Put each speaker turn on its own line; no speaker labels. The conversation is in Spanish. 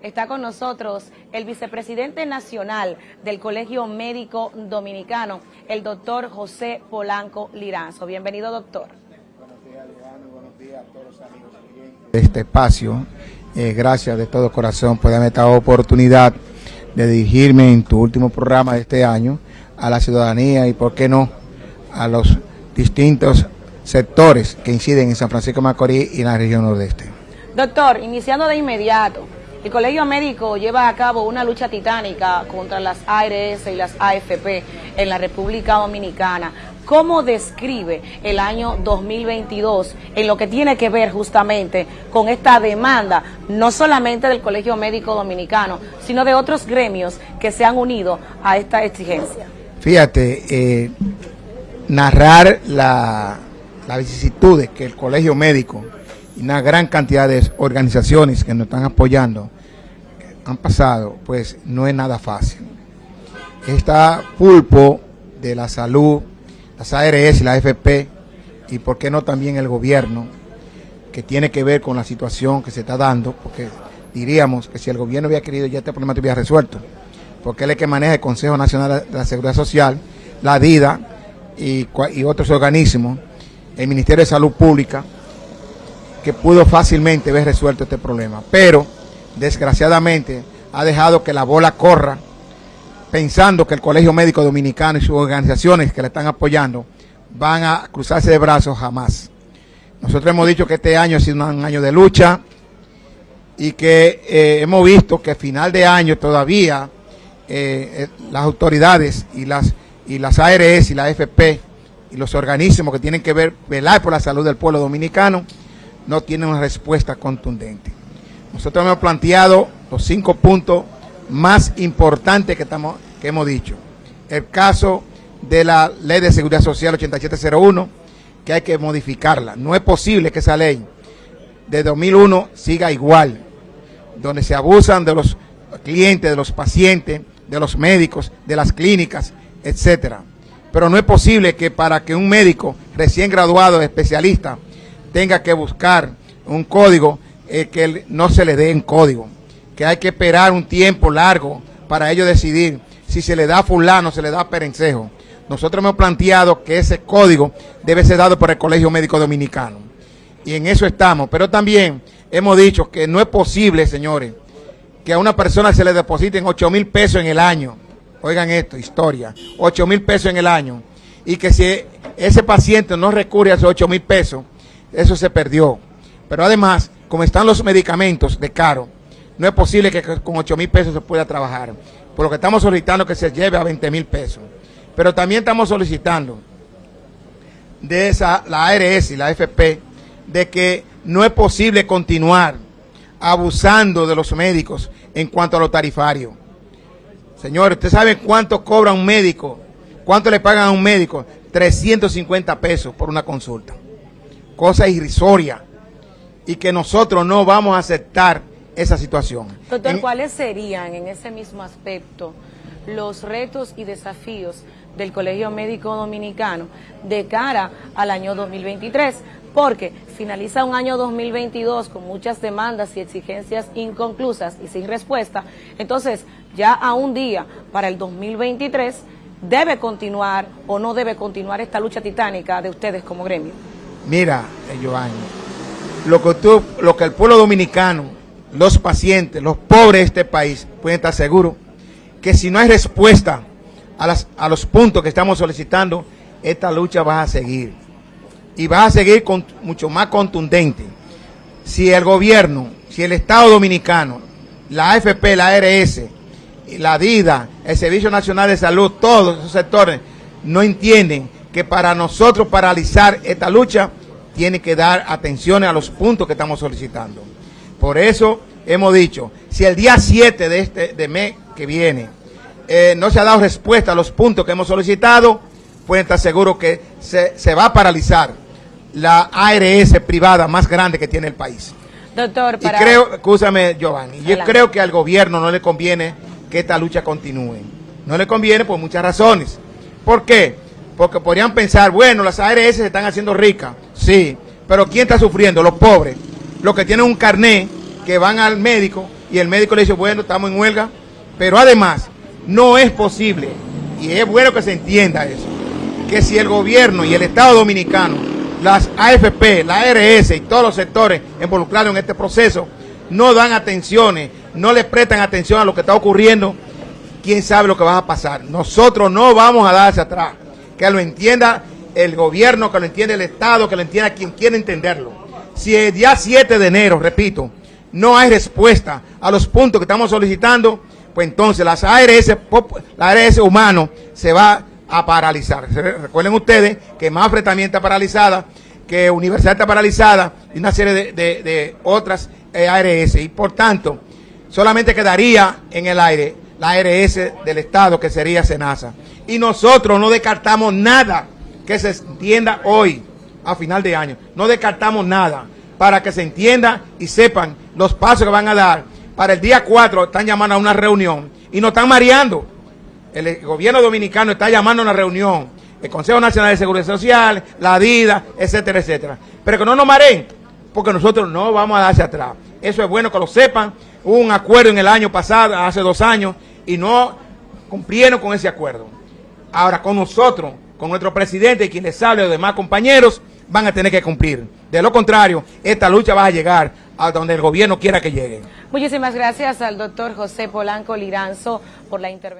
Está con nosotros el vicepresidente nacional del Colegio Médico Dominicano, el doctor José Polanco Liranzo. Bienvenido, doctor.
Buenos días, Leandro. Buenos días a todos los amigos de este espacio. Eh, gracias de todo corazón por darme esta oportunidad de dirigirme en tu último programa de este año a la ciudadanía y, por qué no, a los distintos sectores que inciden en San Francisco de Macorís y en la región nordeste.
Doctor, iniciando de inmediato, el Colegio Médico lleva a cabo una lucha titánica contra las ARS y las AFP en la República Dominicana. ¿Cómo describe el año 2022 en lo que tiene que ver justamente con esta demanda, no solamente del Colegio Médico Dominicano, sino de otros gremios que se han unido a esta exigencia?
Fíjate, eh, narrar la, las vicisitudes que el Colegio Médico una gran cantidad de organizaciones que nos están apoyando han pasado, pues no es nada fácil. Está pulpo de la salud, las ARS y la AFP, y por qué no también el gobierno, que tiene que ver con la situación que se está dando, porque diríamos que si el gobierno hubiera querido ya este problema hubiera resuelto, porque es el que maneja el Consejo Nacional de la Seguridad Social, la DIDA y otros organismos, el Ministerio de Salud Pública, que pudo fácilmente haber resuelto este problema. Pero, desgraciadamente, ha dejado que la bola corra, pensando que el Colegio Médico Dominicano y sus organizaciones que le están apoyando van a cruzarse de brazos jamás. Nosotros hemos dicho que este año ha sido un año de lucha y que eh, hemos visto que a final de año todavía eh, eh, las autoridades y las, y las ARS y la AFP y los organismos que tienen que ver, velar por la salud del pueblo dominicano, no tiene una respuesta contundente. Nosotros hemos planteado los cinco puntos más importantes que, estamos, que hemos dicho. El caso de la Ley de Seguridad Social 8701, que hay que modificarla. No es posible que esa ley de 2001 siga igual, donde se abusan de los clientes, de los pacientes, de los médicos, de las clínicas, etcétera. Pero no es posible que para que un médico recién graduado, especialista, tenga que buscar un código eh, que no se le dé en código, que hay que esperar un tiempo largo para ellos decidir si se le da a fulano, se le da a perencejo. Nosotros hemos planteado que ese código debe ser dado por el Colegio Médico Dominicano. Y en eso estamos. Pero también hemos dicho que no es posible, señores, que a una persona se le depositen 8 mil pesos en el año. Oigan esto, historia. 8 mil pesos en el año. Y que si ese paciente no recurre a esos 8 mil pesos, eso se perdió. Pero además, como están los medicamentos de caro, no es posible que con 8 mil pesos se pueda trabajar. Por lo que estamos solicitando que se lleve a 20 mil pesos. Pero también estamos solicitando de esa, la ARS y la FP, de que no es posible continuar abusando de los médicos en cuanto a lo tarifario. Señores, ¿usted sabe cuánto cobra un médico? ¿Cuánto le pagan a un médico? 350 pesos por una consulta cosa irrisoria y que nosotros no vamos a aceptar esa situación.
Doctor, ¿cuáles serían en ese mismo aspecto los retos y desafíos del Colegio Médico Dominicano de cara al año 2023? Porque finaliza un año 2022 con muchas demandas y exigencias inconclusas y sin respuesta. Entonces, ya a un día para el 2023, ¿debe continuar o no debe continuar esta lucha titánica de ustedes como gremio?
Mira, Giovanni, lo que, tú, lo que el pueblo dominicano, los pacientes, los pobres de este país pueden estar seguros que si no hay respuesta a, a los puntos que estamos solicitando, esta lucha va a seguir. Y va a seguir con, mucho más contundente. Si el gobierno, si el Estado Dominicano, la AFP, la ARS, la DIDA, el Servicio Nacional de Salud, todos esos sectores no entienden que para nosotros paralizar esta lucha tiene que dar atención a los puntos que estamos solicitando. Por eso hemos dicho, si el día 7 de este de mes que viene eh, no se ha dado respuesta a los puntos que hemos solicitado, pueden estar seguros que se, se va a paralizar la ARS privada más grande que tiene el país.
Doctor,
para... Y creo, escúchame Giovanni, yo creo que al gobierno no le conviene que esta lucha continúe. No le conviene por muchas razones. ¿Por qué? Porque podrían pensar, bueno, las ARS se están haciendo ricas. Sí, pero ¿quién está sufriendo? Los pobres. Los que tienen un carné, que van al médico y el médico le dice, bueno, estamos en huelga, pero además no es posible, y es bueno que se entienda eso, que si el gobierno y el Estado dominicano, las AFP, la ARS y todos los sectores involucrados en este proceso, no dan atenciones, no le prestan atención a lo que está ocurriendo, quién sabe lo que va a pasar. Nosotros no vamos a darse atrás. Que lo entienda el gobierno, que lo entienda el Estado, que lo entienda quien quiera entenderlo. Si el día 7 de enero, repito, no hay respuesta a los puntos que estamos solicitando, pues entonces las ARS, la ARS humano se va a paralizar. Recuerden ustedes que Mafre también está paralizada, que Universidad está paralizada y una serie de, otras eh, ARS. Y por tanto, solamente quedaría en el aire la ARS del Estado, que sería SENASA. Y nosotros no descartamos nada que se entienda hoy, a final de año. No descartamos nada para que se entienda y sepan los pasos que van a dar. Para el día 4 están llamando a una reunión y nos están mareando. El gobierno dominicano está llamando a una reunión. El Consejo Nacional de Seguridad Social, la DIDA, etcétera, etcétera. Pero que no nos mareen, porque nosotros no vamos a darse atrás. Eso es bueno que lo sepan. Hubo un acuerdo en el año pasado, hace dos años, y no cumplieron con ese acuerdo. Ahora con nosotros, con nuestro presidente y quienes les habla, los demás compañeros, van a tener que cumplir. De lo contrario, esta lucha va a llegar a donde el gobierno quiera que llegue.
Muchísimas gracias al doctor José Polanco Liranzo por la intervención.